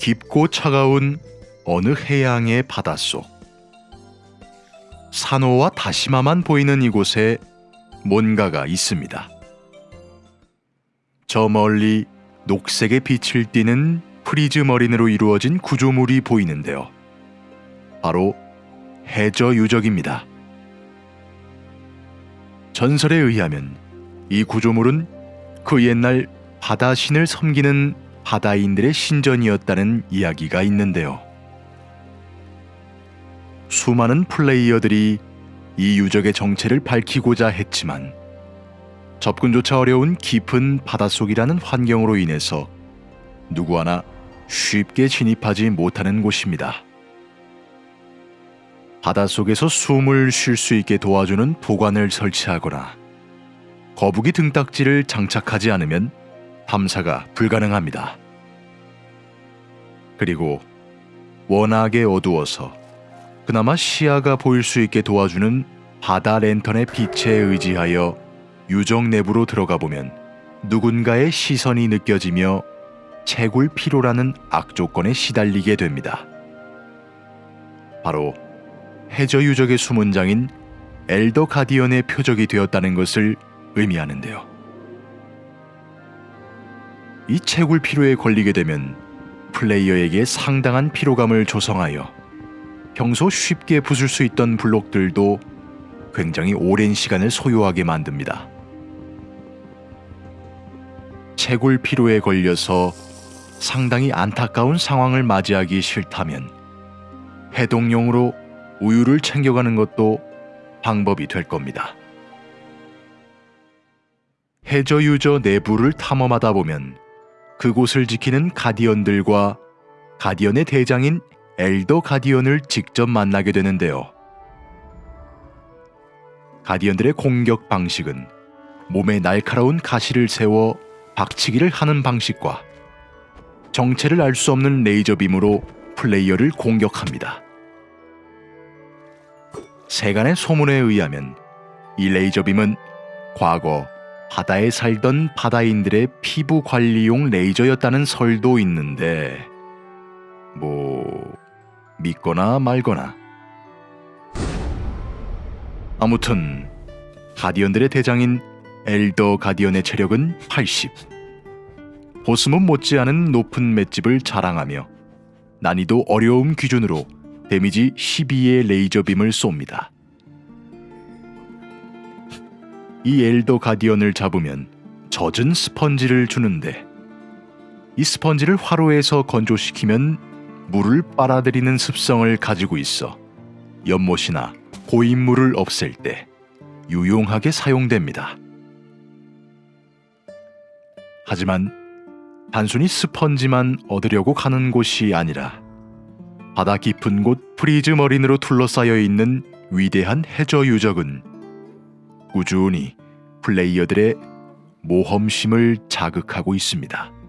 깊고 차가운 어느 해양의 바닷속. 산호와 다시마만 보이는 이곳에 뭔가가 있습니다. 저 멀리 녹색의 빛을 띠는 prismarine으로 이루어진 구조물이 보이는데요. 바로 해저 유적입니다. 전설에 의하면 이 구조물은 그 옛날 바다신을 섬기는 바다인들의 신전이었다는 이야기가 있는데요. 수많은 플레이어들이 이 유적의 정체를 밝히고자 했지만 접근조차 어려운 깊은 바닷속이라는 환경으로 인해서 누구 하나 쉽게 진입하지 못하는 곳입니다. 바닷속에서 숨을 쉴 수 있게 도와주는 보관을 설치하거나 거북이 등딱지를 장착하지 않으면 탐사가 불가능합니다. 그리고 워낙에 어두워서 그나마 시야가 보일 수 있게 도와주는 바다 랜턴의 빛에 의지하여 유적 내부로 들어가 보면 누군가의 시선이 느껴지며 채굴 피로라는 악조건에 시달리게 됩니다. 바로 해저 유적의 수문장인 엘더 가디언의 표적이 되었다는 것을 의미하는데요. 이 채굴 피로에 걸리게 되면 플레이어에게 상당한 피로감을 조성하여 평소 쉽게 부술 수 있던 블록들도 굉장히 오랜 시간을 소요하게 만듭니다. 채굴 피로에 걸려서 상당히 안타까운 상황을 맞이하기 싫다면 해동용으로 우유를 챙겨가는 것도 방법이 될 겁니다. 해저 유저 내부를 탐험하다 보면 그곳을 지키는 가디언들과 가디언의 대장인 엘더 가디언을 직접 만나게 되는데요. 가디언들의 공격 방식은 몸에 날카로운 가시를 세워 박치기를 하는 방식과 정체를 알 수 없는 레이저 빔으로 플레이어를 공격합니다. 세간의 소문에 의하면 이 레이저 빔은 과거 바다에 살던 바다인들의 피부 관리용 레이저였다는 설도 있는데 뭐 믿거나 말거나 아무튼 guardian들의 대장인 엘더 가디언의 체력은 80 보스몬 못지않은 높은 맷집을 자랑하며 난이도 어려움 기준으로 데미지 12의 레이저 빔을 쏩니다. 이 엘더 가디언을 잡으면 젖은 스펀지를 주는데 이 스펀지를 화로에서 건조시키면 물을 빨아들이는 습성을 가지고 있어 연못이나 고인물을 없앨 때 유용하게 사용됩니다. 하지만 단순히 스펀지만 얻으려고 가는 곳이 아니라 바다 깊은 곳 prismarine으로 둘러싸여 있는 위대한 해저 유적은 꾸준히 플레이어들의 모험심을 자극하고 있습니다.